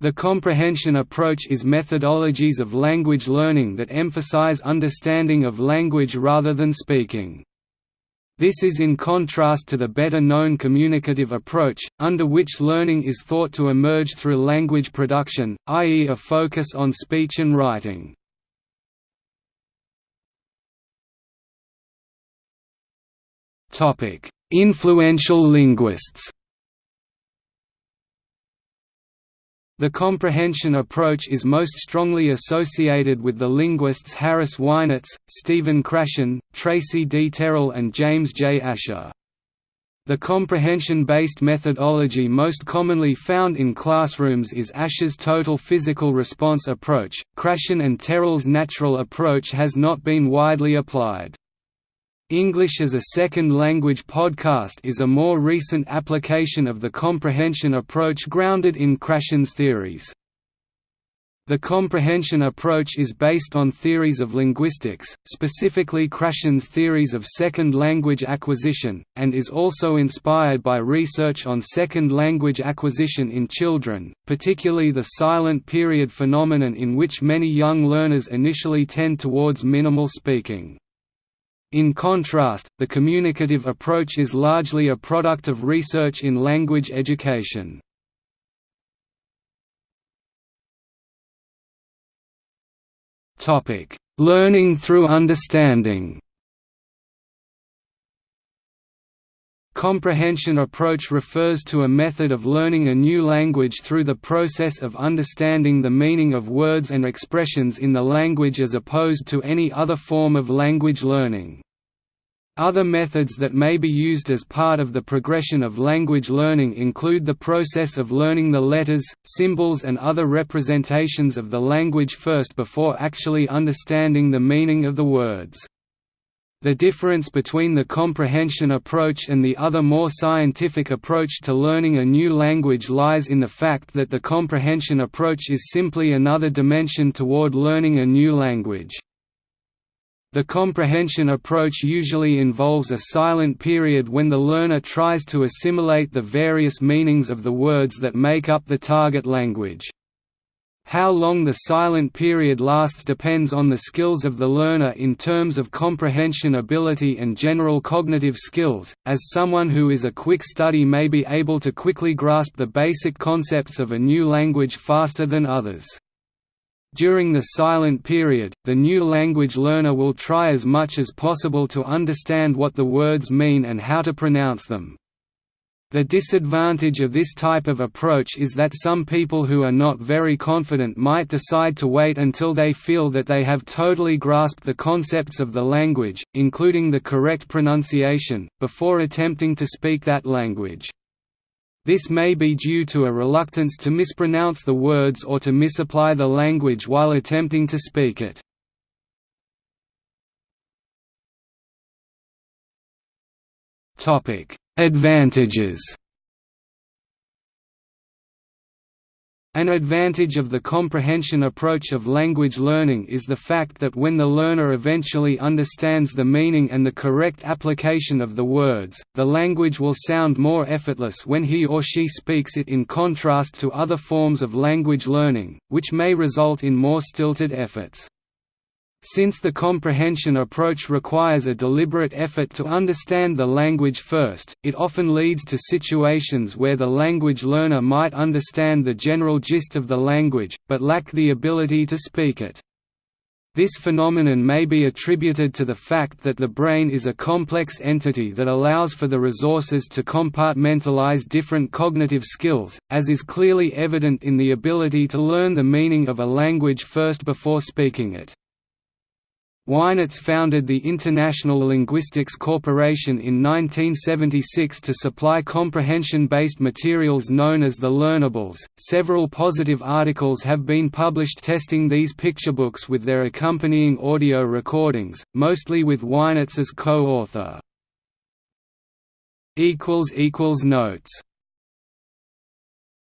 The comprehension approach is methodologies of language learning that emphasize understanding of language rather than speaking. This is in contrast to the better-known communicative approach, under which learning is thought to emerge through language production, i.e. a focus on speech and writing. Influential linguists The comprehension approach is most strongly associated with the linguists Harris Winitz, Stephen Krashen, Tracy D. Terrell and James J. Asher. The comprehension-based methodology most commonly found in classrooms is Asher's total physical response approach. Krashen and Terrell's natural approach has not been widely applied. English as a Second Language podcast is a more recent application of the comprehension approach grounded in Krashen's theories. The comprehension approach is based on theories of linguistics, specifically Krashen's theories of second language acquisition, and is also inspired by research on second language acquisition in children, particularly the silent period phenomenon in which many young learners initially tend towards minimal speaking. In contrast, the communicative approach is largely a product of research in language education. Learning through understanding Comprehension approach refers to a method of learning a new language through the process of understanding the meaning of words and expressions in the language as opposed to any other form of language learning. Other methods that may be used as part of the progression of language learning include the process of learning the letters, symbols and other representations of the language first before actually understanding the meaning of the words. The difference between the comprehension approach and the other more scientific approach to learning a new language lies in the fact that the comprehension approach is simply another dimension toward learning a new language. The comprehension approach usually involves a silent period when the learner tries to assimilate the various meanings of the words that make up the target language. How long the silent period lasts depends on the skills of the learner in terms of comprehension ability and general cognitive skills, as someone who is a quick study may be able to quickly grasp the basic concepts of a new language faster than others. During the silent period, the new language learner will try as much as possible to understand what the words mean and how to pronounce them. The disadvantage of this type of approach is that some people who are not very confident might decide to wait until they feel that they have totally grasped the concepts of the language, including the correct pronunciation, before attempting to speak that language. This may be due to a reluctance to mispronounce the words or to misapply the language while attempting to speak it. Advantages An advantage of the comprehension approach of language learning is the fact that when the learner eventually understands the meaning and the correct application of the words, the language will sound more effortless when he or she speaks it in contrast to other forms of language learning, which may result in more stilted efforts. Since the comprehension approach requires a deliberate effort to understand the language first, it often leads to situations where the language learner might understand the general gist of the language, but lack the ability to speak it. This phenomenon may be attributed to the fact that the brain is a complex entity that allows for the resources to compartmentalize different cognitive skills, as is clearly evident in the ability to learn the meaning of a language first before speaking it. Winitz founded the International Linguistics Corporation in 1976 to supply comprehension-based materials known as the Learnables. Several positive articles have been published testing these picture books with their accompanying audio recordings, mostly with Winitz as co-author. Notes